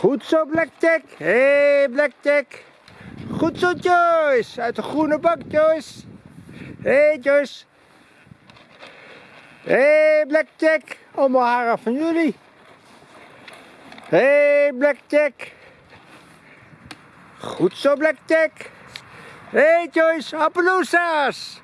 Goed zo, Blackjack. Hé, hey, Blackjack. Goed zo, Joyce. Uit de groene bak, Joyce. Hé, hey, Joyce. Hé, hey, Blackjack. Allemaal haren van jullie. Hé, hey, Blackjack. Goed zo, Blackjack. Hé, hey, Joyce. Appaloosa's.